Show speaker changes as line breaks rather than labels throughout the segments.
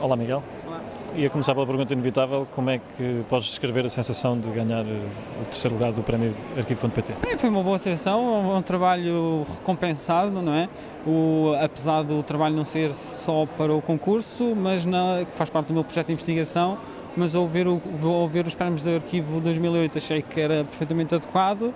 Olá Miguel.
Olá.
Ia começar pela pergunta inevitável, como é que podes descrever a sensação de ganhar eh, o terceiro lugar do prémio Arquivo.pt?
É, foi uma boa sessão, um trabalho recompensado, não é? O, apesar do trabalho não ser só para o concurso, mas na, faz parte do meu projeto de investigação, mas ao ver, o, ao ver os prémios do Arquivo 2008 achei que era perfeitamente adequado, uh,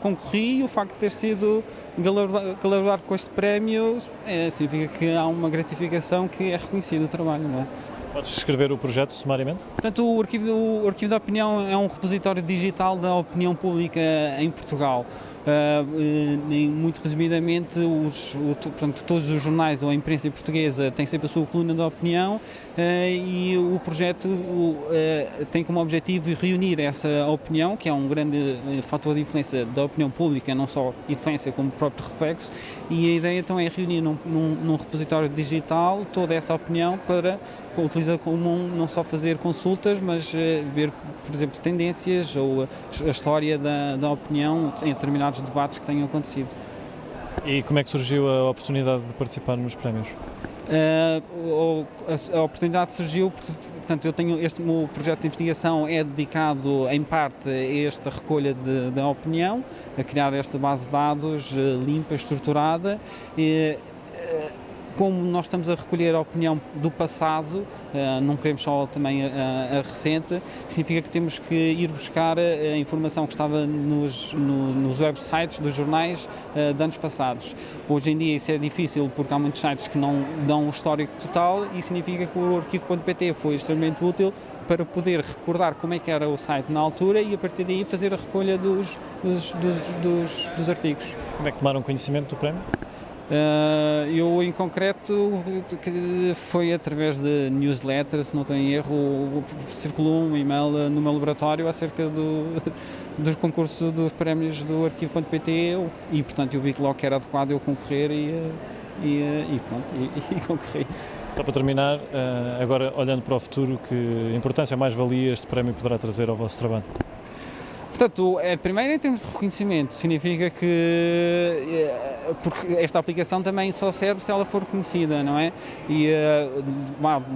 concorri e o facto de ter sido galardoado com este prémio é, significa que há uma gratificação que é reconhecido o trabalho, não é?
Podes descrever o projeto sumariamente?
Portanto, o Arquivo, o Arquivo da Opinião é um repositório digital da opinião pública em Portugal. Uh, muito resumidamente, os, o, portanto, todos os jornais ou a imprensa portuguesa têm sempre a sua coluna de opinião uh, e o projeto uh, tem como objetivo reunir essa opinião, que é um grande fator de influência da opinião pública, não só influência como próprio reflexo, e a ideia então é reunir num, num, num repositório digital toda essa opinião para utiliza comum não só fazer consultas, mas ver, por exemplo, tendências ou a história da, da opinião em determinados determinados debates que tenham acontecido.
E como é que surgiu a oportunidade de participar nos prémios?
Uh, a, a, oportunidade surgiu porque, portanto, eu tenho este meu projeto de investigação é dedicado em parte a esta recolha de, de opinião, a criar esta base de dados uh, limpa, estruturada. E, uh, como nós estamos a recolher a opinião do passado, uh, não queremos só também a, a, recente, significa que temos que ir buscar a informação que estava nos, no, nos websites dos jornais uh, de anos passados. Hoje em dia isso é difícil porque há muitos sites que não dão o histórico total e significa que o arquivo.pt foi extremamente útil para poder recordar como é que era o site na altura e a partir daí fazer a recolha dos, dos, dos, dos, dos artigos.
Como é que tomaram conhecimento do prémio?
Uh, eu, em concreto, foi através de newsletters, se não tenho erro, circulou um e-mail no meu laboratório acerca do, do concurso dos prémios do arquivo.pt e, portanto, eu vi que logo que era adequado eu concorrer e, e, e pronto, e, e concorri.
Só para terminar, agora olhando para o futuro, que importância mais valia este prémio poderá trazer ao vosso trabalho?
Portanto, é, primeiro em termos de reconhecimento, significa que eh, porque esta aplicação também só serve se ela for conhecida, não é? E eh,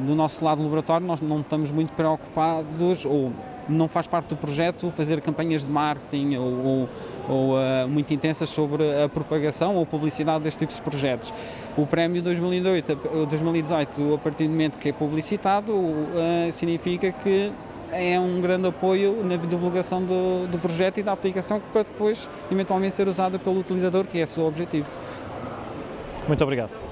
do nosso lado do laboratório nós não estamos muito preocupados ou não faz parte do projeto fazer campanhas de marketing ou, ou, ou uh, muito intensas sobre a propagação ou publicidade destes tipos de projetos. O prémio 2018, 2018 a partir do momento que é publicitado, uh, significa que é um grande apoio na divulgação do, do projeto e da aplicação para depois eventualmente ser usada pelo utilizador, que é o seu objetivo.
Muito obrigado.